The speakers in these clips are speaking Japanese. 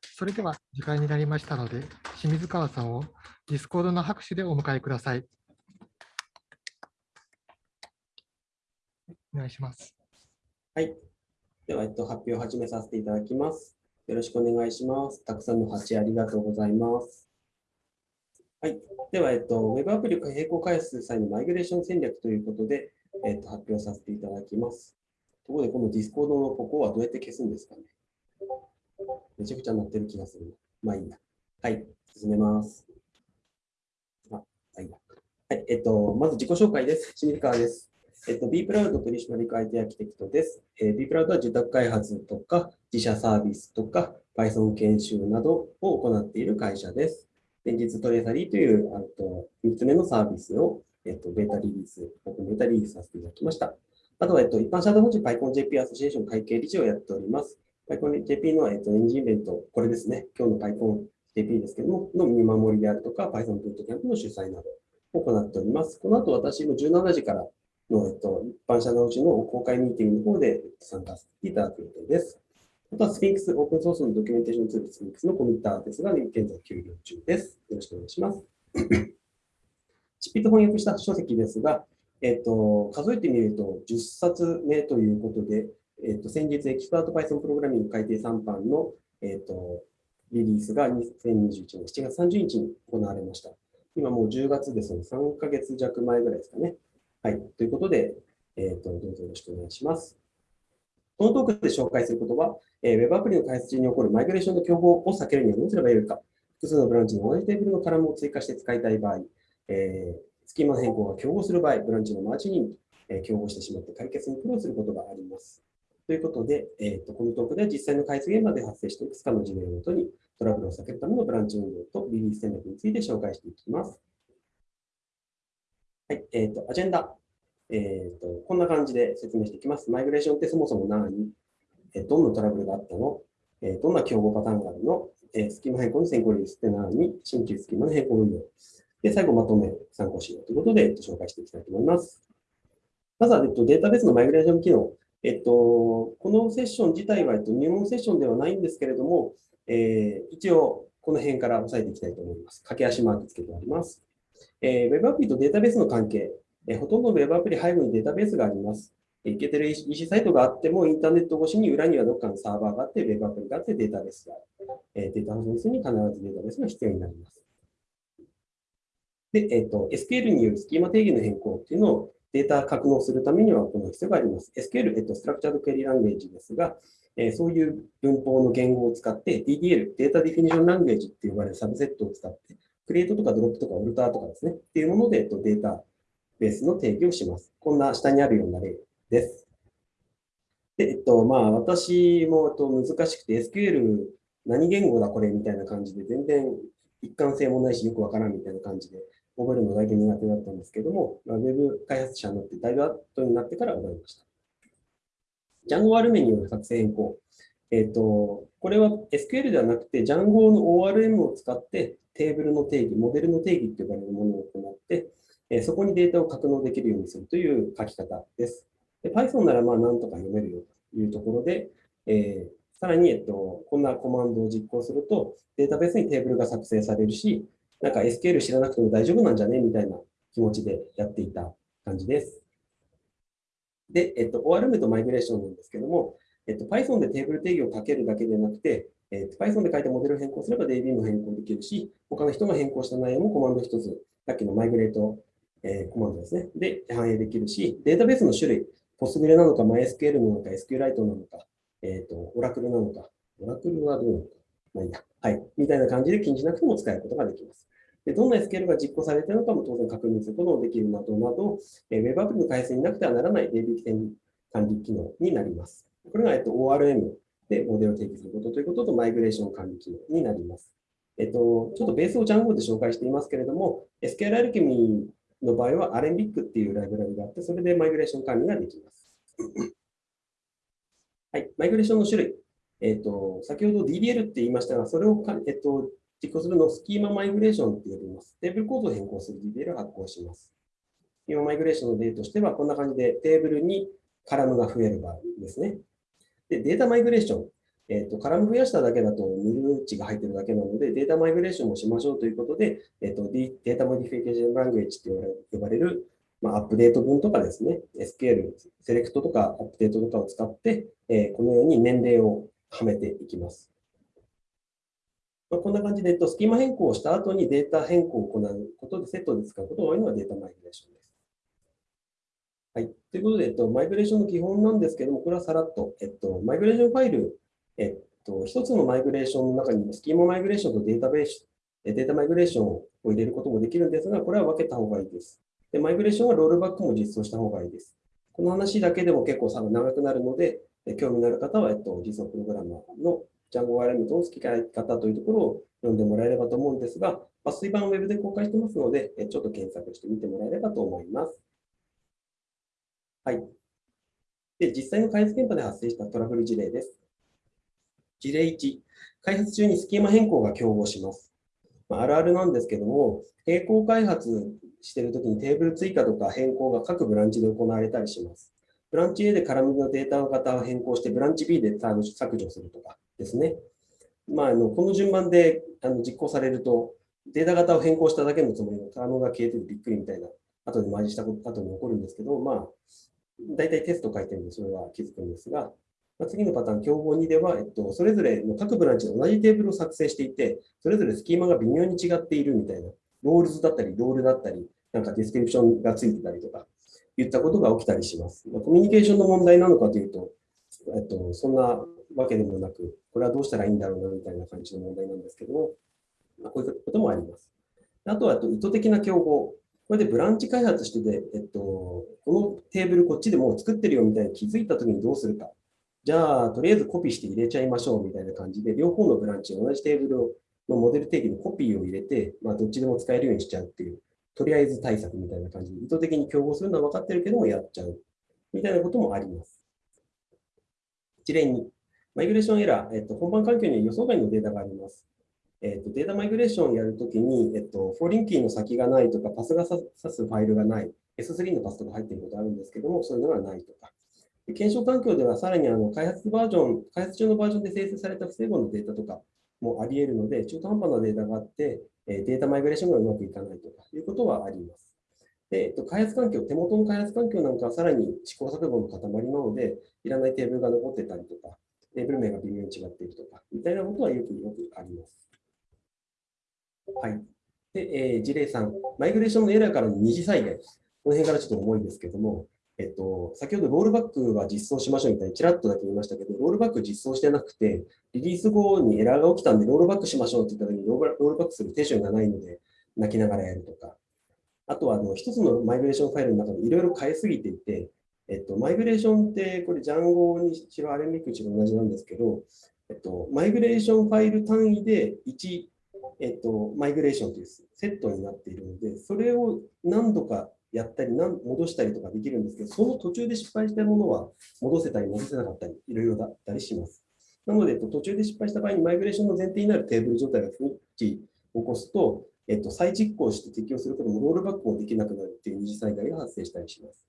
それでは時間になりましたので、清水川さんをディスコードの拍手でお迎えください。お願いします。はい。では、えっと、発表を始めさせていただきます。よろしくお願いします。たくさんの発ありがとうございます。はい。では、えっと、Web アプリを並行開発する際のマイグレーション戦略ということで、えっと、発表させていただきます。ところで、この Discord のここはどうやって消すんですかね？めちゃくちゃ鳴ってる気がする。まあいいや。はい。進めます。あ、はい。はい。えっと、まず自己紹介です。清水川です。えっと、B プラウド取締役 IT アーキテクトです。えー、B プラウドは受託開発とか自社サービスとか Python 研修などを行っている会社です。現実トレーサリーというあと3つ目のサービスを、えっと、ベータリリース、オープンベータリリースさせていただきました。あとは、えっと、一般社団法人 PyConJP アソシエーション会計理事をやっております。PyConJP の、えっと、エンジンイベント、これですね、今日の PyConJP ですけども、の見守りであるとか、Python ブートキャンプの主催などを行っております。この後、私も17時からの、えっと、一般社のうちの公開ミーティングの方で参加させていただく予定です。あとは Sphinx、オープンソースのドキュメンテーションツールスフィンクスのコミッターですが、現在休業中です。よろしくお願いします。執筆翻訳した書籍ですが、えっと、数えてみると10冊目ということで、えっと、先日エキスパート Python プログラミング改定3版の、えっと、リリースが2021年7月30日に行われました。今もう10月ですので、3ヶ月弱前ぐらいですかね。はい。ということで、えっ、ー、と、どうぞよろしくお願いします。このトークで紹介することは、えー、Web アプリの開発中に起こるマイグレーションの競合を避けるにはどうすればよいか、複数のブランチに同じテーブルのカラムを追加して使いたい場合、えー、スキーマ変更が競合する場合、ブランチのマージに、えー、競合してしまって解決に苦労することがあります。ということで、えーと、このトークでは実際の開発現場で発生していくつかの事例をもとに、トラブルを避けるためのブランチ運用とリリース戦略について紹介していきます。はい、えーと、アジェンダ。えーと、こんな感じで説明していきます。マイグレーションってそもそも何、えどんなトラブルがあったの、えどんな競合パターンがあるの、えスキーマ変更の先行リリースって何？新規スキーマの変更運用。で、最後まとめ参考資料ということで、えっと、紹介していきたいと思います。まずは、えっと、データベースのマイグレーション機能。えっと、このセッション自体は、えっと、入門セッションではないんですけれども、えー、一応、この辺から押さえていきたいと思います。駆け足マークつけてあります。えー、Web アプリとデータベースの関係。えほとんど Web アプリ背後にデータベースがあります。いけてる EC サイトがあっても、インターネット越しに裏にはどっかのサーバーがあって、Web アプリがあって、データベースがある。えデータ保存するに必ずデータベースが必要になります。で、えっ、ー、と、SQL によるスキーマ定義の変更っていうのをデータ格納するためには行う必要があります。SQL、えっと、ストラクチャードクエリランゲージですが、えー、そういう文法の言語を使って DDL、データディフィニションランゲージって呼ばれるサブセットを使って、クリエイトとかドロップとかオルターとかですね、っていうもので、えっと、データベースの定義をします。こんな下にあるような例です。で、えっと、まあ、私もえっと難しくて SQL 何言語だこれみたいな感じで全然一貫性もないしよくわからんみたいな感じで覚えるのだけ苦手だったんですけども、まあ、Web 開発者になってだいぶ後になってから覚えました。ジャンゴ R メによる作成変更。えっ、と、これは SQL ではなくて、ジャンゴの ORM を使ってテーブルの定義、モデルの定義と呼ばれるものを行って、えそこにデータを格納できるようにするという書き方です。で Python ならまあなんとか読めるよというところで、えー、さらに、えっと、こんなコマンドを実行すると、データベースにテーブルが作成されるし、なんか SQL 知らなくても大丈夫なんじゃね？みたいな気持ちでやっていた感じです。で、えっと、ORM とマイグレーションなんですけども、えっと、Python でテーブル定義をかけるだけでなくて、えっと、Python で書いたモデルを変更すれば DB も変更できるし、他の人が変更した内容もコマンド一つ、さっきのマイグレートえー、コマンドですね。で、反映できるし、データベースの種類、ポスグレなのか、MySQL なのか、SQLite なのか、えっ、ー、と、Oracle なのか、Oracle はどうなのか、まあいいや。はい。みたいな感じで気にしなくても使えることができます。でどんな SQL が実行されているのかも当然確認することもできるなどなど、えー、Web アプリの開発になくてはならない DB 起点管理機能になります。これが、えっと、ORM でモデルを提起することということと、マイグレーション管理機能になります。えっと、ちょっとベースをジャンゴで紹介していますけれども、SQL アルケミーの場合は、アレンビックっていうライブラリがあって、それでマイグレーション管理ができます。はい、マイグレーションの種類。えっ、と、先ほど DDL って言いましたが、それをか、えっ、と、実行するのをスキーママイグレーションって呼びます。テーブルコードを変更する DDL を発行します。スキーママイグレーションの例としては、こんな感じでテーブルにカラムが増える場合ですね。で、データマイグレーション。えっと、カラム増やしただけだとヌル値が入ってるだけなので、データマイグレーションもしましょうということで、えっと、 data modification language って呼ばれる、まあ、アップデート文とかですね、SQL、セレクトとかアップデートとかを使って、えー、このように年齢をはめていきます。まあ、こんな感じで、えっと、スキーマ変更をした後にデータ変更を行うことでセットで使うことが多いのがデータマイグレーションです。はい。ということで、えっと、マイグレーションの基本なんですけども、これはさらっと、えっと、マイグレーションファイル、えっと、一つのマイグレーションの中にスキーママイグレーションとデータベース、データマイグレーションを入れることもできるんですが、これは分けた方がいいです。で、マイグレーションはロールバックも実装した方がいいです。この話だけでも結構長くなるので、興味のある方は、えっと、実装プログラマーのジャンゴワイラミトの付き替え方というところを読んでもらえればと思うんですが、抜粋版をウェブで公開してますので、ちょっと検索してみてもらえればと思います。はい。で、実際の開発現場で発生したトラブル事例です。事例1、開発中にスキーマ変更が競合します。まあ、あるあるなんですけども、並行開発しているときにテーブル追加とか変更が各ブランチで行われたりします。ブランチ A で絡みのデータの型を変更して、ブランチ B で削除するとかですね。まあ、あのこの順番であの実行されると、データ型を変更しただけのつもりのタームが消えててびっくりみたいな、後でマージした後に起こるんですけど、まあ、大体テスト書いてるんで、それは気づくんですが、まあ、次のパターン、競合2では、えっと、それぞれの各ブランチで同じテーブルを作成していて、それぞれスキーマが微妙に違っているみたいな、 roles だったり、 role だったり、なんか description がついてたりとか、言ったことが起きたりします。コミュニケーションの問題なのかというと、えっと、そんなわけでもなく、これはどうしたらいいんだろうなみたいな感じの問題なんですけども、ま、こういうこともあります。あとは意図的な競合。これでブランチ開発してて、えっと、このテーブルこっちでもう作ってるよみたいに気づいたときにどうするか。じゃあ、とりあえずコピーして入れちゃいましょうみたいな感じで、両方のブランチ、同じテーブルのモデル定義のコピーを入れて、まあ、どっちでも使えるようにしちゃうっていう、とりあえず対策みたいな感じで、意図的に競合するのは分かってるけども、やっちゃうみたいなこともあります。一例に、マイグレーションエラー、えっと、本番環境には予想外のデータがあります。えっと、データマイグレーションをやるときに、えっと、 foreign key の先がないとか、パスが指すファイルがない、S3 のパスとか入っていることあるんですけども、そういうのがないとか。検証環境では、さらにあの開発バージョン、開発中のバージョンで生成された不整合のデータとかもあり得るので、中途半端なデータがあって、データマイグレーションがうまくいかないとかいうことはあります。で、えっと、開発環境、手元の開発環境なんかはさらに試行錯誤の塊なので、いらないテーブルが残ってたりとか、テーブル名が微妙に違っているとか、みたいなことはよくよくあります。はい。で、えー、事例3、マイグレーションのエラーからの二次災害。この辺からちょっと重いですけども、えっと、先ほどロールバックは実装しましょうみたいにちらっとだけ言いましたけど、ロールバック実装してなくて、リリース後にエラーが起きたんで、ロールバックしましょうって言った時にロールバックするテンションがないので、泣きながらやるとか、あとはあの一つのマイグレーションファイルの中でいろいろ変えすぎていて、えっと、マイグレーションって、これ、ジャンゴにしろ、アレミクにしろ同じなんですけど、えっと、マイグレーションファイル単位で1、えっと、マイグレーションというセットになっているので、それを何度かやったり、戻したりとかできるんですけど、その途中で失敗したものは戻せたり、戻せなかったり、いろいろだったりします。なので、途中で失敗した場合にマイグレーションの前提になるテーブル状態が不一致起こすと、えっと、再実行して適用することもロールバックもできなくなるという二次災害が発生したりします。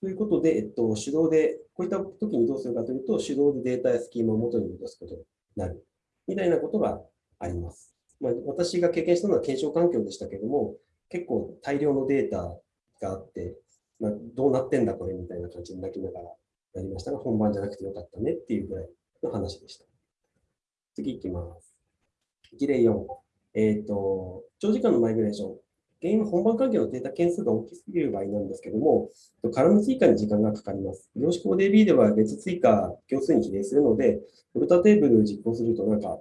ということで、えっと、手動で、こういった時にどうするかというと、手動でデータやスキーマを元に戻すことになるみたいなことがあります。まあ、私が経験したのは検証環境でしたけれども、結構大量のデータがあって、まあ、どうなってんだこれみたいな感じに泣きながらやりましたが、本番じゃなくてよかったねっていうぐらいの話でした。次いきます。事例4。えっ、ー、と、長時間のマイグレーション。原因は本番関係のデータ件数が大きすぎる場合なんですけども、カラム追加に時間がかかります。量子コー DB では別追加行数に比例するので、フルタテーブル実行するとなんか、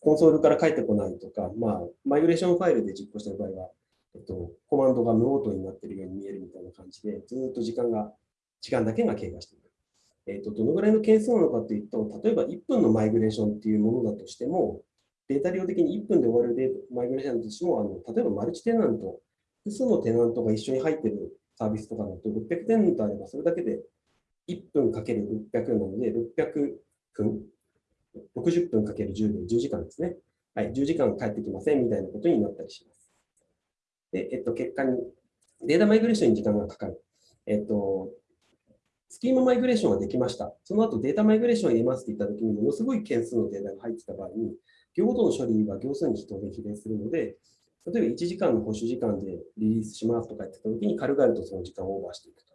コンソールから返ってこないとか、まあ、マイグレーションファイルで実行している場合は、えっと、コマンドが無音になっているように見えるみたいな感じで、ずっと時間が、時間だけが経過している。えっと、どのぐらいの件数なのかというと、例えば1分のマイグレーションっていうものだとしても、データ量的に1分で終わるデーマイグレーションとしても、あの例えばマルチテナント、複数のテナントが一緒に入っているサービスとかだと、600テナントあれば、それだけで1分かける600なので、600分、60分かける10で10時間ですね。はい、10時間帰ってきませんみたいなことになったりします。で、えっと、結果に、データマイグレーションに時間がかかる。えっと、スキーママイグレーションができました。その後データマイグレーションを入れますって言ったときに、ものすごい件数のデータが入ってた場合に、行ごとの処理は行数に当然比例するので、例えば1時間の保守時間でリリースしますとか言ってたときに、軽々とその時間をオーバーしていくと。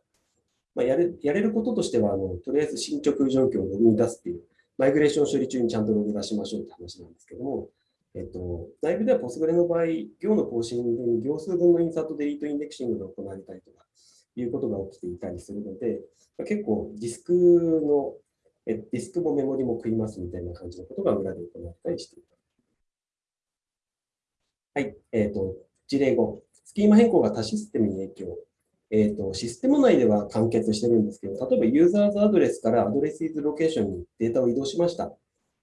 まあ、やれやれることとしてはあの、とりあえず進捗状況をログに出すっていう、マイグレーション処理中にちゃんとログ出しましょうって話なんですけども、えっと、内部ではポスグレの場合、行の更新に行数分のインサートデリートインデクシングが行われたりとかいうことが起きていたりするので、ま結構ディスクの、えディスクもメモリも食いますみたいな感じのことが裏で行われたりしている。はい、えっ、ー、と、事例5、スキーマ変更が他システムに影響。えっ、ー、と、システム内では完結してるんですけど、例えばユーザーズアドレスからアドレスイズロケーションにデータを移動しました。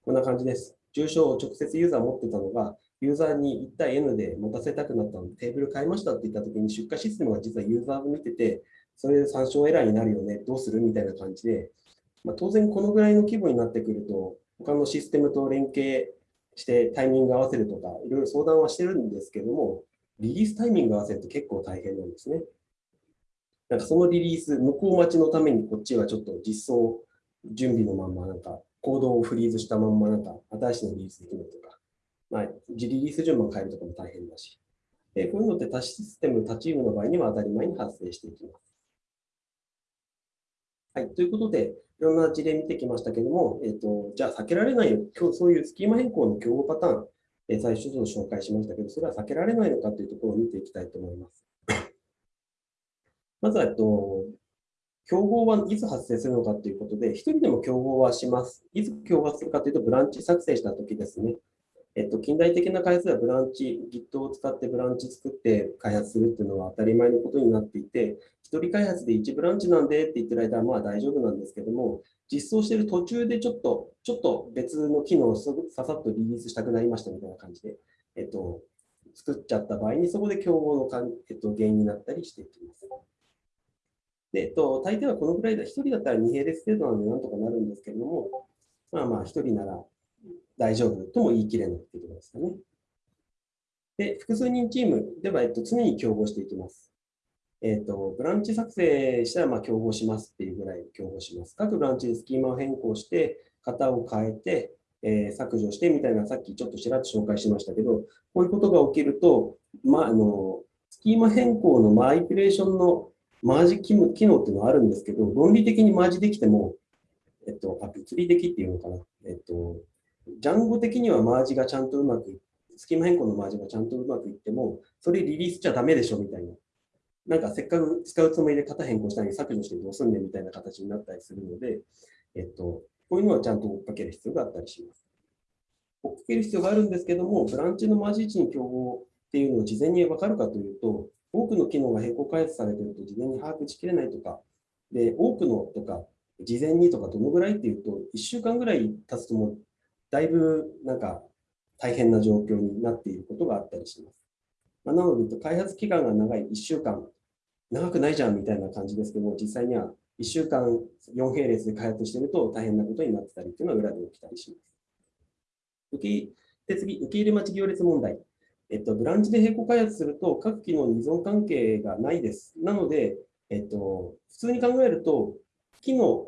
こんな感じです。住所を直接ユーザー持ってたのが、ユーザーに1対 N で持たせたくなったので、テーブル変えましたって言ったときに、出荷システムが実はユーザーを見てて、それで参照エラーになるよね、どうするみたいな感じで、まあ、当然このぐらいの規模になってくると、他のシステムと連携してタイミング合わせるとか、いろいろ相談はしてるんですけども、リリースタイミング合わせると結構大変なんですね。なんかそのリリース、向こう待ちのためにこっちはちょっと実装準備のまんま、なんかコードをフリーズしたまんま、なんか新しいのリリースできるとか、まあ、リリース順番変えるとかも大変だし、でこういうのって多システム、多チームの場合には当たり前に発生していきます。はい、ということで、いろんな事例見てきましたけども、えーと、じゃあ避けられないよ、今日そういうスキーマ変更の競合パターン、え、最初ちょっと紹介しましたけど、それは避けられないのかというところを見ていきたいと思います。まずは、えっと、競合はいつ発生するのかということで、1人でも競合はします。いつ競合するかというと、ブランチ作成したときですね。えっと、近代的な開発ではブランチ、Git を使ってブランチ作って開発するっていうのは当たり前のことになっていて、一人開発で1ブランチなんでって言ってる間はまあ大丈夫なんですけども、実装している途中でちょっと、ちょっと別の機能をささっとリリースしたくなりましたみたいな感じで、えっと、作っちゃった場合に、そこで競合のかん、えっと、原因になったりしていきます。で、えっと、大抵はこのぐらいだ、1人だったら2並列程度なのでなんとかなるんですけれども、まあまあ1人なら大丈夫とも言い切れないというころですかね。で、複数人チームでは、えっと、常に競合していきます。えっと、ブランチ作成したらま競合しますっていうぐらい競合します。各ブランチでスキーマを変更して、型を変えて、えー、削除してみたいな、さっきちょっとちらっと紹介しましたけど、こういうことが起きると、まあ、あのスキーマ変更のマイプレーションのマージ機能っていうのはあるんですけど、論理的にマージできても、えっと、あ物理的っていうのかな、えっと、ジャンゴ的にはマージがちゃんとうまく、スキーマ変更のマージがちゃんとうまくいっても、それリリースちゃダメでしょみたいな。なんかせっかく使うつもりで型変更したのに削除してどうすんねんみたいな形になったりするので、えっと、こういうのはちゃんと追っかける必要があったりします。追っかける必要があるんですけども、ブランチのマージ位置に競合っていうのを事前に分かるかというと、多くの機能が並行開発されていると事前に把握しきれないとか、で、多くのとか、事前にとかどのぐらいっていうと、1週間ぐらい経つともだいぶなんか大変な状況になっていることがあったりします。まあ、なので、開発期間が長い1週間、長くないじゃんみたいな感じですけど、実際には1週間4並列で開発していると大変なことになってたりっていうのは裏で起きたりします。受けで次、受け入れ待ち行列問題。えっと、ブランチで並行開発すると各機能に依存関係がないです。なので、えっと、普通に考えると、機能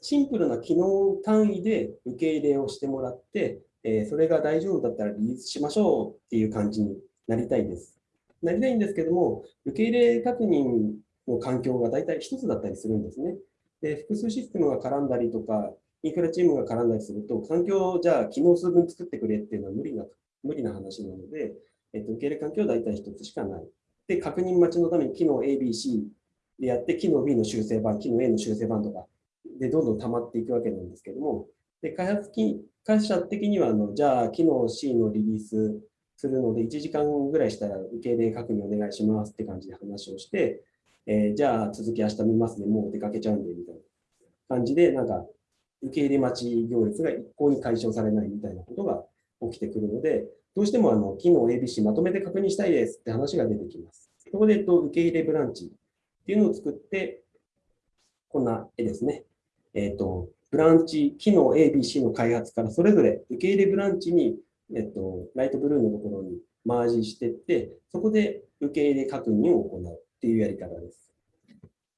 シンプルな機能単位で受け入れをしてもらって、えー、それが大丈夫だったらリリースしましょうっていう感じになりたいです。なりたいんですけども、受け入れ確認の環境が大体一つだったりするんですね。で、複数システムが絡んだりとか、インフラチームが絡んだりすると、環境をじゃあ機能数分作ってくれっていうのは無理な無理な話なので、えっと、受け入れ環境は大体一つしかない。で、確認待ちのために機能 A、B、C でやって、機能 B の修正版、機能 A の修正版とか、でどんどん溜まっていくわけなんですけども、で開発機会社的にはあの、じゃあ、機能 C のリリースするので、1時間ぐらいしたら受け入れ確認お願いしますって感じで話をして、えー、じゃあ、続き明日見ますね、もう出かけちゃうんで、みたいな感じで、なんか、受け入れ待ち行列が一向に解消されないみたいなことが起きてくるので、どうしてもあの機能 ABC まとめて確認したいですって話が出てきます。そこで、えっと、受け入れブランチっていうのを作って、こんな絵ですね。えっ、と、ブランチ、機能 ABC の開発からそれぞれ受け入れブランチに、えっ、と、ライトブルーのところにマージしていって、そこで受け入れ確認を行うっていうやり方です。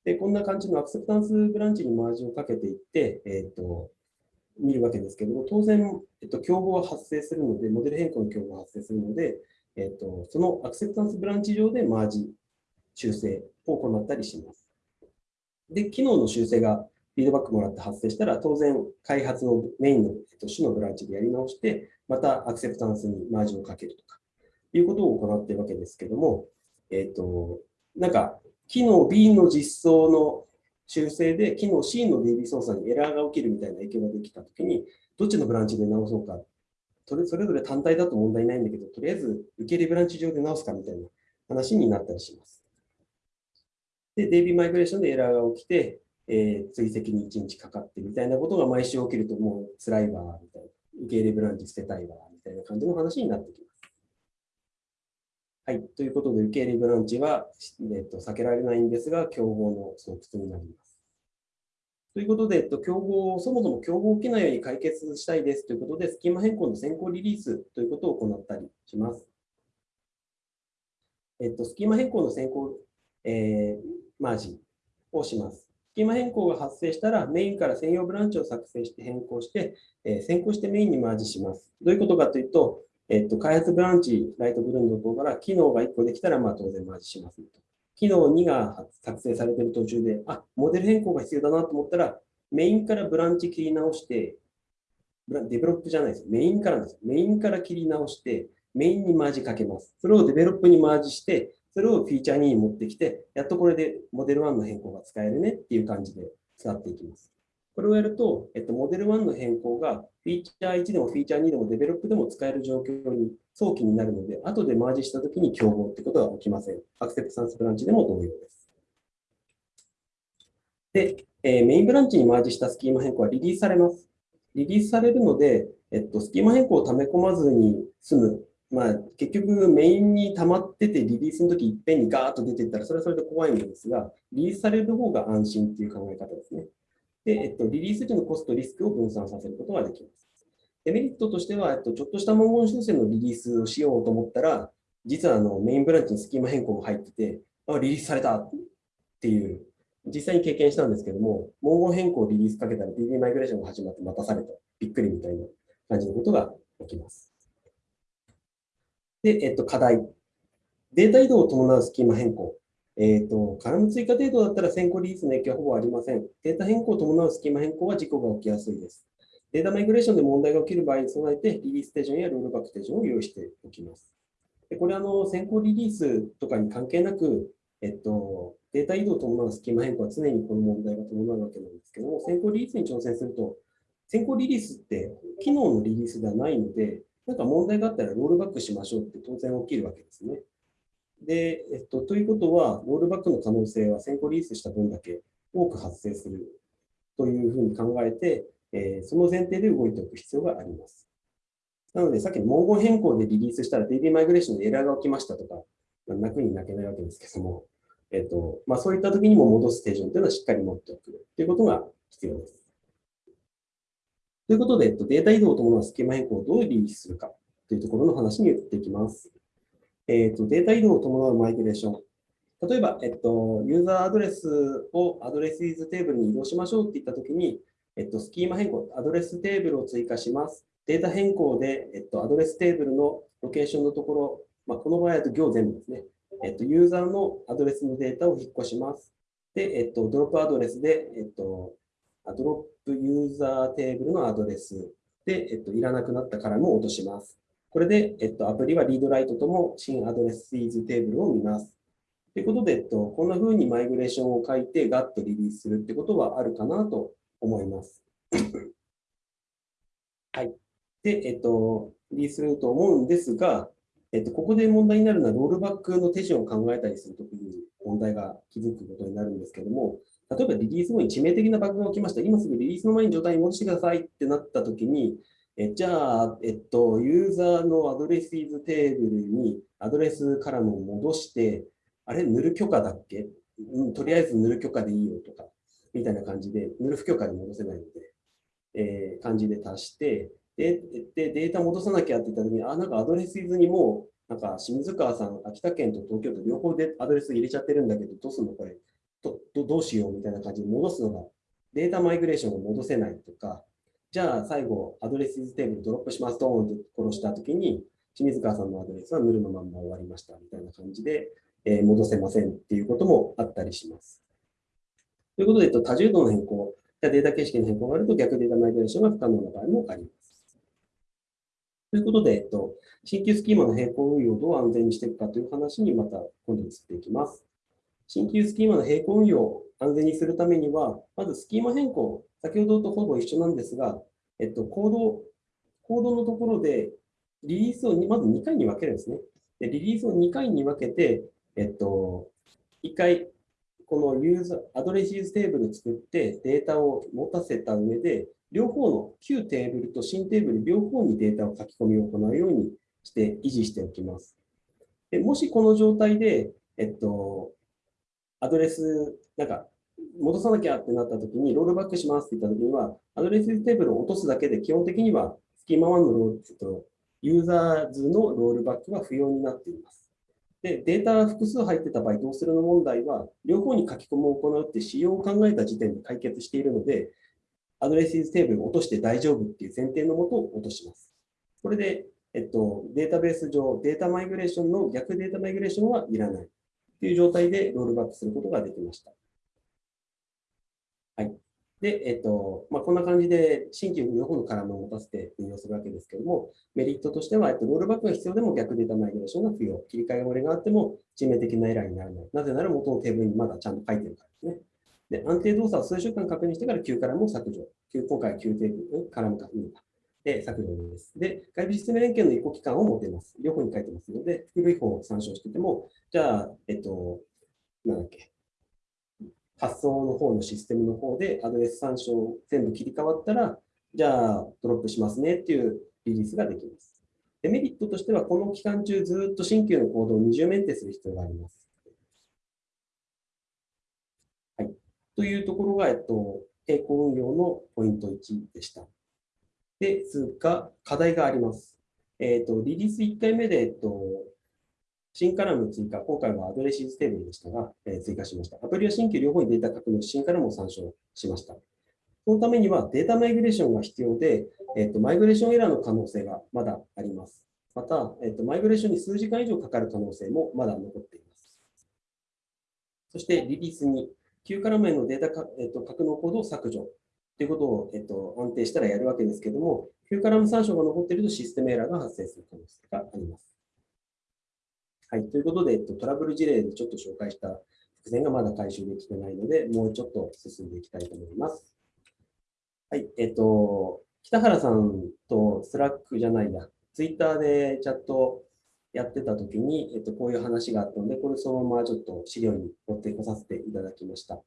で、こんな感じのアクセプタンスブランチにマージをかけていって、えっ、と、見るわけですけども、当然、えっと、競合は発生するので、モデル変更の競合が発生するので、えっと、そのアクセプタンスブランチ上でマージ修正を行ったりします。で、機能の修正がフィードバックもらって発生したら、当然、開発のメインの、えっと、主のブランチでやり直して、またアクセプタンスにマージをかけるとか、いうことを行っているわけですけども、えっと、なんか、機能 B の実装の修正で、機能 C の DB 操作にエラーが起きるみたいな影響ができたときに、どっちのブランチで直そうか、それそれぞれ単体だと問題ないんだけど、とりあえず受け入れブランチ上で直すかみたいな話になったりします。で、DB マイグレーションでエラーが起きて、えー追跡に1日かかってみたいなことが毎週起きるともう辛いわ、みたいな。受け入れブランチ捨てたいわ、みたいな感じの話になってきます。はい。ということで、受け入れブランチは、えっと、避けられないんですが、競合の巣窟になります。ということで、えっと、競合を、そもそも競合を起きないように解決したいですということで、スキーマ変更の先行リリースということを行ったりします。えっと、スキーマ変更の先行、えーマージンをします。スキーマ変更が発生したら、メインから専用ブランチを作成して変更して、えー先行してメインにマージします。どういうことかというと、えっと、開発ブランチ、ライトブルーの方から機能が1個できたら、まあ当然マージします、と。機能2が作成されている途中で、あ、モデル変更が必要だなと思ったら、メインからブランチ切り直して、 develop じゃないです。メインからです。メインから切り直して、メインにマージかけます。それを develop にマージして、それを feature 2に持ってきて、やっとこれでモデル1の変更が使えるねっていう感じで使っていきます。これをやると、えっと、モデル1の変更がフィーチャー1でもフィーチャー2でもデベロップでも使える状況に早期になるので、後でマージしたときに競合ってことが起きません。アクセプタンスブランチでも同様です。で、えーメインブランチにマージしたスキーマ変更はリリースされます。リリースされるので、えっと、スキーマ変更を溜め込まずに済む。まあ、結局メインに溜まっててリリースの時いっぺんにガーッと出ていったら、それはそれで怖いんですが、リリースされる方が安心っていう考え方ですね。で、えっと、リリース時のコスト、リスクを分散させることができます。デメリットとしては、えっと、ちょっとした文言修正のリリースをしようと思ったら、実はあのメインブランチにスキーマ変更も入ってて、あ、リリースされたっていう、実際に経験したんですけども、文言変更をリリースかけたら DB マイグレーションが始まって待たされた。びっくりみたいな感じのことが起きます。で、えっと、課題。データ移動を伴うスキーマ変更。えっ、と、カラム追加程度だったら先行リリースの影響はほぼありません。データ変更を伴うスキーマ変更は事故が起きやすいです。データマイグレーションで問題が起きる場合に備えて、リリース手順やロールバック手順を用意しておきます。でこれあの、先行リリースとかに関係なく、えっと、データ移動を伴うスキーマ変更は常にこの問題が伴うわけなんですけども、先行リリースに挑戦すると、先行リリースって機能のリリースではないので、なんか問題があったらロールバックしましょうって当然起きるわけですね。で、えっと、ということは、ロールバックの可能性は先行リリースした分だけ多く発生するというふうに考えて、えーその前提で動いておく必要があります。なので、さっきの文言変更でリリースしたら DB マイグレーションでエラーが起きましたとか、まあ泣くに泣けないわけですけども、えっとまあ、そういった時にも戻す手順というのはしっかり持っておくということが必要です。ということで、えっと、データ移動を伴うスキーマ変更をどうリリースするかというところの話に移っていきます。えっと、データ移動を伴うマイグレーション。例えば、えっと、ユーザーアドレスを addresses テーブルに移動しましょうって言ったときに、えっと、スキーマ変更、アドレステーブルを追加します。データ変更で、えっと、アドレステーブルのロケーションのところ、まあ、この場合だと行全部ですね。えっと、ユーザーのアドレスのデータを引っ越します。で、えっと、 drop address で、えっと、ドロップユーザーテーブルのアドレスで、えっと、いらなくなったカラムを落とします。これで、えっと、アプリはリードライトとも新アドレスイズテーブルを見ます。ということで、えっと、こんな風にマイグレーションを書いてガッとリリースするってことはあるかなと思います。はい。で、えっと、リリースすると思うんですが、えっと、ここで問題になるのは、ロールバックの手順を考えたりするときに問題が気づくことになるんですけども、例えばリリース後に致命的なバグが起きました。今すぐリリースの前に状態に戻してくださいってなったときに、えじゃあ、えっと、ユーザーの addresses テーブルにアドレスカラムを戻して、あれ、ヌル許可だっけ、うん、とりあえずヌル許可でいいよとか、みたいな感じで、ヌル不許可で戻せないので、えー感じで足して、で、でデータ戻さなきゃって言ったときに、あ、なんか addresses にもう、なんか清水川さん、秋田県と東京都両方でアドレス入れちゃってるんだけど、どうすんのこれ？どどうしよう？みたいな感じで戻すのが、データマイグレーションが戻せないとか、じゃあ最後、 addresses テーブルドロップしますドーンって殺したときに、清水川さんのアドレスはヌルのまんま終わりましたみたいな感じで、えー戻せませんっていうこともあったりします。ということで、えっと、多重度の変更やデータ形式の変更があると逆データマイグレーションが不可能な場合もあります。ということで、えっと、新旧スキーマの並行運用をどう安全にしていくかという話にまた今度移っていきます。新旧スキーマの並行運用安全にするためには、まずスキーマ変更、先ほどとほぼ一緒なんですが、えっと、コード、コードのところでリリースをまず2回に分けるんですね。でリリースを2回に分けて、えっと、1回、このユーザー、 addresses テーブル作ってデータを持たせた上で、両方の旧テーブルと新テーブル両方にデータを書き込みを行うようにして維持しておきます。でもしこの状態で、えっと、アドレス、なんか、戻さなきゃってなったときに、ロールバックしますって言ったときには、アドレステーブルを落とすだけで、基本的には、スキーマ1のロール、えっと、ユーザーズのロールバックは不要になっています。で、データ複数入ってた場合、どうするの問題は、両方に書き込みを行うって仕様を考えた時点で解決しているので、アドレステーブルを落として大丈夫っていう前提のもと落とします。これで、えっと、データベース上、データマイグレーションの逆データマイグレーションはいらないという状態でロールバックすることができました。はい。で、えっと、まあ、こんな感じで新規両方のカラムを持たせて運用するわけですけども、メリットとしては、えっと、ロールバックが必要でも逆データマイグレーションが不要。切り替え漏れがあっても致命的なエラーにならない。なぜなら元のテーブルにまだちゃんと書いてるからですね。で、安定動作を数週間確認してから旧カラムを削除。今回は旧テーブル、カラムか、うんで、削除です。で、外部システム連携の移行期間を持てます。両方に書いてますので、古い方を参照してても、じゃあ、えっと、なんだっけ、発送の方のシステムの方でアドレス参照全部切り替わったら、じゃあドロップしますねっていうリリースができます。デメリットとしては、この期間中ずっと新旧のコードを二重メンテする必要があります。はい。というところが、えっと、並行運用のポイント1でした。ですが、課題があります。えっと、リリース1回目で、えっと、新カラム追加、今回は addresses テーブルでしたが、えー追加しました。アプリは新旧両方にデータ確認し、新カラムを参照しました。そのためにはデータマイグレーションが必要で、えっと、マイグレーションエラーの可能性がまだあります。また、えっと、マイグレーションに数時間以上かかる可能性もまだ残っています。そして、リリースに、旧カラムへのデータか、えっと、格納コードを削除ということを、えっと、安定したらやるわけですけども、旧カラム参照が残っているとシステムエラーが発生する可能性があります。はい。ということで、えっと、トラブル事例でちょっと紹介した伏線がまだ回収できてないので、もうちょっと進んでいきたいと思います。はい。えっと、北原さんと Slackじゃないや、ツイッターでチャットやってた時に、えっと、こういう話があったので、これそのままちょっと資料に持ってこさせていただきました。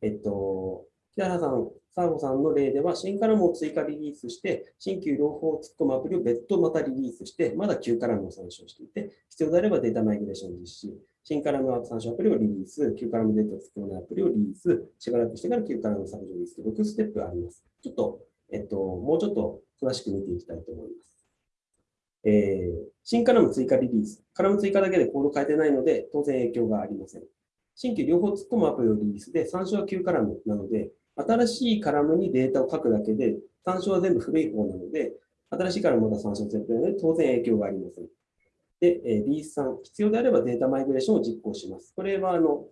えっと、北原さん、サーゴさんの例では、新カラムを追加リリースして、新旧両方を突っ込むアプリを別途またリリースして、まだ旧カラムを参照していて、必要であればデータマイグレーション実施、新カラム参照アプリをリリース、旧カラムデータを突っ込むアプリをリリース、しばらくしてから旧カラム削除リリース、6ステップあります。ちょっと、えっと、もうちょっと詳しく見ていきたいと思います。えー新カラム追加リリース。カラム追加だけでコード変えてないので、当然影響がありません。新旧両方突っ込むアプリをリリースで、参照は旧カラムなので、新しいカラムにデータを書くだけで、参照は全部古い方なので、新しいカラムまだ参照するというので、当然影響がありません。で、えーリリース3、必要であればデータマイグレーションを実行します。これは、あの、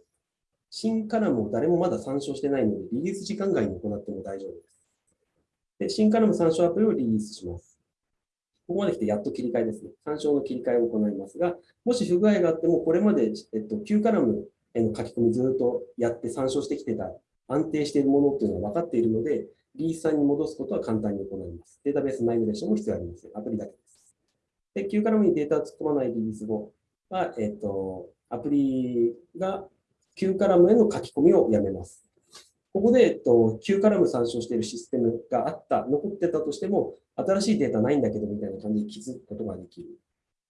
新カラムを誰もまだ参照してないので、リリース時間外に行っても大丈夫です。で、新カラム参照アプリをリリースします。ここまで来てやっと切り替えですね。参照の切り替えを行いますが、もし不具合があっても、これまで、えっと、旧カラムへの書き込みずっとやって参照してきてた安定しているものっていうのは分かっているので、リース3に戻すことは簡単に行います。データベースマイグレーションも必要ありません。アプリだけです。で、旧カラムにデータを突っ込まないリリース後は、えっと、アプリが旧カラムへの書き込みをやめます。ここで、えっと、旧カラム参照しているシステムがあった、残ってたとしても、新しいデータないんだけどみたいな感じで気づくことができる。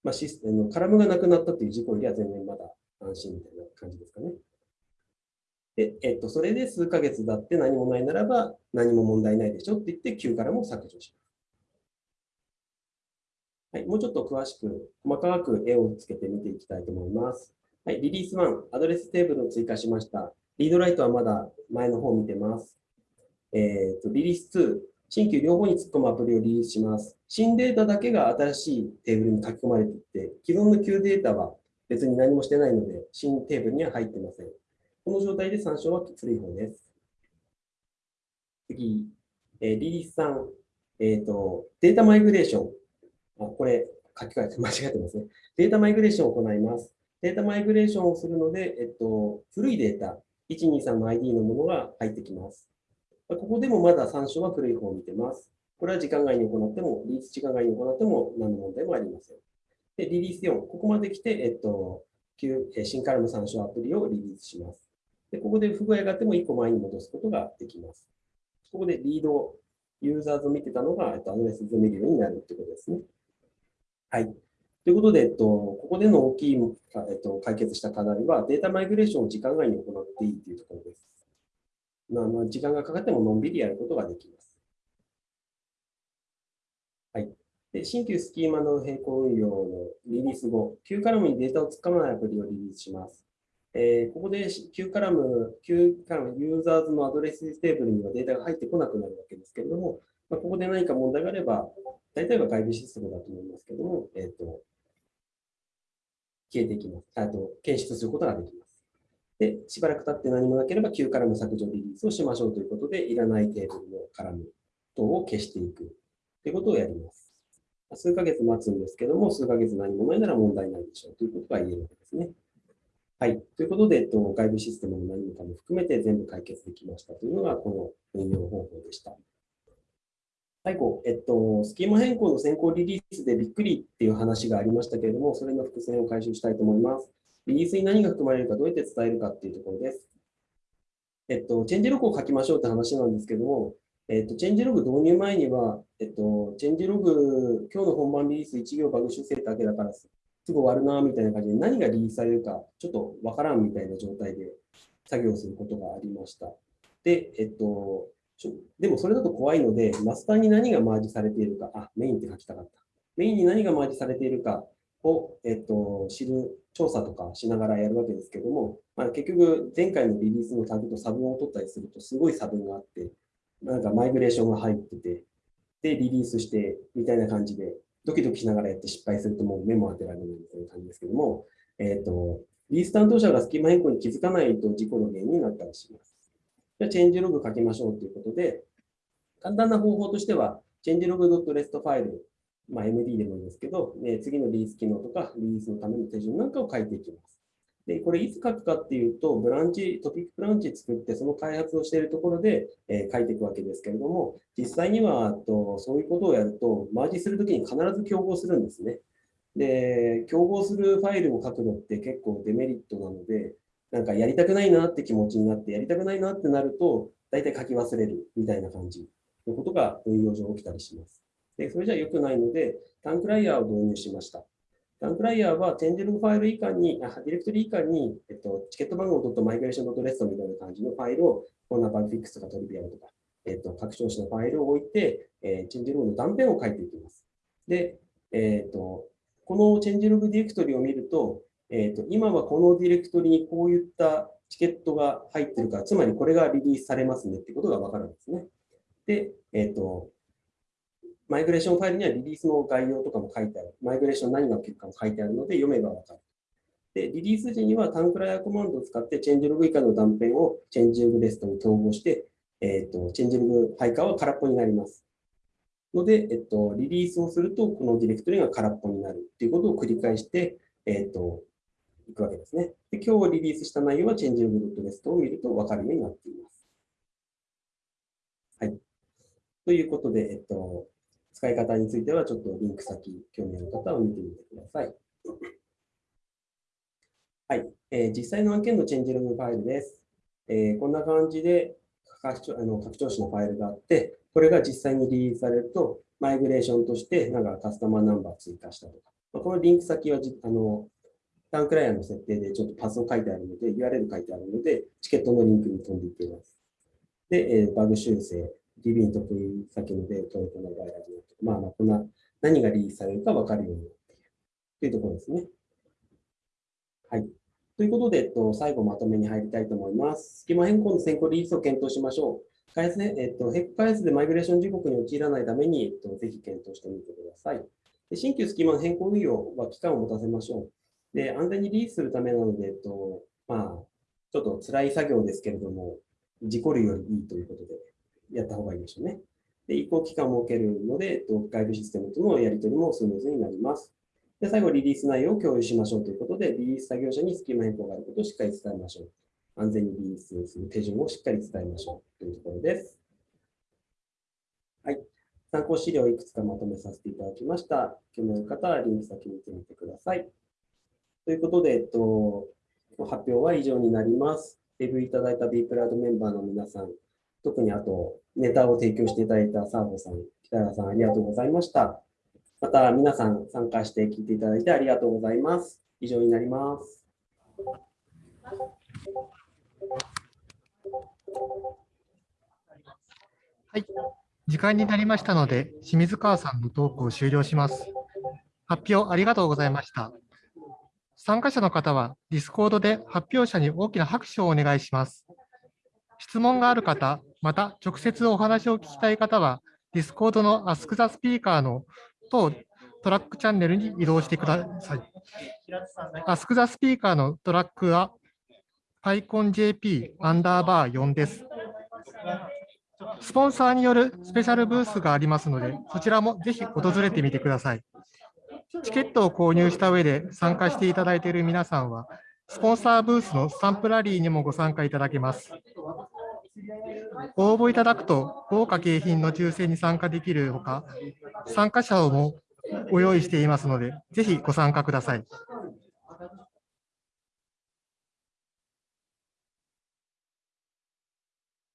まあ、システムのカラムがなくなったという事故よりは全然まだ安心みたいな感じですかね。で、えっと、それで数ヶ月経って何もないならば何も問題ないでしょって言って旧からも削除します。はい、もうちょっと詳しく細かく絵をつけて見ていきたいと思います。はい、リリース1、アドレステーブルを追加しました。 read write はまだ前の方を見てます。えーと、リリース2、新旧両方に突っ込むアプリをリリースします。新データだけが新しいテーブルに書き込まれていて、既存の旧データは別に何もしてないので、新テーブルには入ってません。この状態で参照は古い方です。次、えーリリース3、えーと、データマイグレーション。あ、これ、書き換えて 間違えてますね。データマイグレーションを行います。データマイグレーションをするので、えっと、古いデータ、123の ID のものが入ってきます。ここでもまだ参照は古い方を見てます。これは時間外に行っても、リリース時間外に行っても何の問題もありません。で、リリース4、ここまで来て、えっと、旧新カラム参照アプリをリリースします。で、ここで不具合があっても1個前に戻すことができます。ここでリード、ユーザーズを見てたのが、えっと、アドレスで見るようになるということですね。はい。ということで、えっと、ここでの大きい、えっと、解決した課題は、データマイグレーションを時間外に行っていいというところです。まあ、まあ、時間がかかってものんびりやることができます。はい。で、新旧スキーマの並行運用のリリース後、旧カラムにデータを突っ込まないアプリをリリースします。えーここで旧カラム、旧カラム、ユーザーズのアドレステーブルにはデータが入ってこなくなるわけですけれども、まあ、ここで何か問題があれば、大体は外部システムだと思いますけども、えっ、と、消えていきます。あと、検出することができます。で、しばらく経って何もなければ、旧カラム削除リリースをしましょうということで、いらないテーブルのカラム等を消していくということをやります。数ヶ月待つんですけども、数ヶ月何もないなら問題ないでしょうということが言えるわけですね。はい。ということで、えっと、外部システムの何もかも含めて全部解決できましたというのが、この運用方法でした。最後、えっと、スキーマ変更の先行リリースでびっくりっていう話がありましたけれども、それの伏線を回収したいと思います。リリースに何が含まれるか、どうやって伝えるかっていうところです。えっと、チェンジログを書きましょうって話なんですけども、えっと、チェンジログ導入前には、えっと、チェンジログ、今日の本番リリース1行バグ修正だけだから、すぐ終わるな、みたいな感じで、何がリリースされるか、ちょっとわからんみたいな状態で作業することがありました。で、えっと、でもそれだと怖いので、マスターに何がマージされているか、あ、メインって書きたかった。メインに何がマージされているかを、えっと、知る調査とかしながらやるわけですけども、まあ、結局、前回のリリースのタグと差分を取ったりすると、すごい差分があって、なんかマイグレーションが入ってて、で、リリースして、みたいな感じで、ドキドキしながらやって失敗するともう目も当てられないみたいな感じですけども、えっ、と、リース担当者がスキーマ変更に気づかないと事故の原因になったりします。じゃあ、チェンジログ書きましょうということで、簡単な方法としては、チェンジログ .rest ファイル、まあ、MD でもいいんですけど、ね、次のリリース機能とか、リリースのための手順なんかを書いていきます。で、これいつ書くかっていうと、ブランチ、トピックブランチ作って、その開発をしているところで、えー書いていくわけですけれども、実際にはとそういうことをやると、マージするときに必ず競合するんですね。で、競合するファイルを書くのって結構デメリットなので、なんかやりたくないなって気持ちになって、やりたくないなってなると、大体書き忘れるみたいな感じのことが運用上起きたりします。で、それじゃ良くないので、タンクライヤーを導入しました。タンクライヤーは、チェンジログファイル以下に、あディレクトリ以下に、えっと、チケット番号 .migration.rest みたいな感じのファイルを、こんなバグフィックスとかトリビアルとか、えっと、拡張子のファイルを置いて、えーチェンジログの断片を書いていきます。で、えっと、この changelog ディレクトリを見ると、えっと、今はこのディレクトリにこういったチケットが入ってるから、つまりこれがリリースされますねってことがわかるんですね。で、えっと、マイグレーションファイルにはリリースの概要とかも書いてある。マイグレーション何が起きるかも書いてあるので、読めばわかる。で、リリース時には towncrier コマンドを使って、 changelog 以下の断片を changelog.rst に統合して、えっ、と、 changelog 配下は空っぽになります。ので、えっと、リリースをすると、このディレクトリが空っぽになるっていうことを繰り返して、えっと、いくわけですね。で、今日リリースした内容はチェンジログドットレストを見ると分かるようになっています。はい。ということで、えっと、使い方については、ちょっとリンク先、興味ある方は見てみてください。はい。えー実際の案件のチェンジログファイルです。えーこんな感じで拡張あの拡張子のファイルがあって、これが実際にリリースされると、マイグレーションとして、なんかカスタマーナンバー追加したとか、まあこのリンク先はじあのタンクライヤーの設定でちょっとパスを書いてあるので、URL 書いてあるので、チケットのリンクに飛んでいっています。で、えーバグ修正、DB に得意先ので、トルコのバイラジオとか、まあまあ、こんな、何がリリースされるか分かるようになっているというところですね。はい。ということで、えっと、最後まとめに入りたいと思います。スキマ変更の先行リリースを検討しましょう。開発ねえっと、ヘック開発でマイグレーション時刻に陥らないために、えっと、ぜひ検討してみてください。で新旧スキマの変更運用は期間を持たせましょう。で、安全にリリースするためなので、えっと、まあ、ちょっと辛い作業ですけれども、事故るよりいいということで、やった方がいいでしょうね。で、移行期間を設けるので、外部システムとのやり取りもスムーズになります。で、最後、リリース内容を共有しましょうということで、リリース作業者にスキマ変更があることをしっかり伝えましょう。安全にリリースする手順をしっかり伝えましょうというところです。はい。参考資料をいくつかまとめさせていただきました。興味ある方はリンク先に見てみてください。ということで、えっと、発表は以上になります。レビューいただいた B プラドメンバーの皆さん、特にあと、ネタを提供していただいたサーボさん、北原さん、ありがとうございました。また、皆さん参加して聞いていただいてありがとうございます。以上になります。はい時間になりましたので、清水川さんのトークを終了します。発表ありがとうございました。参加者の方は、Discord で発表者に大きな拍手をお願いします。質問がある方、また直接お話を聞きたい方は、Discord の Ask the Speaker の当トラックチャンネルに移動してください。Ask the Speaker のトラックは PyConJP アンダーバー4です。スポンサーによるスペシャルブースがありますので、そちらもぜひ訪れてみてください。チケットを購入した上で参加していただいている皆さんは、スポンサーブースのスタンプラリーにもご参加いただけます。応募いただくと豪華景品の抽選に参加できるほか、参加者をもご用意していますので、ぜひご参加ください。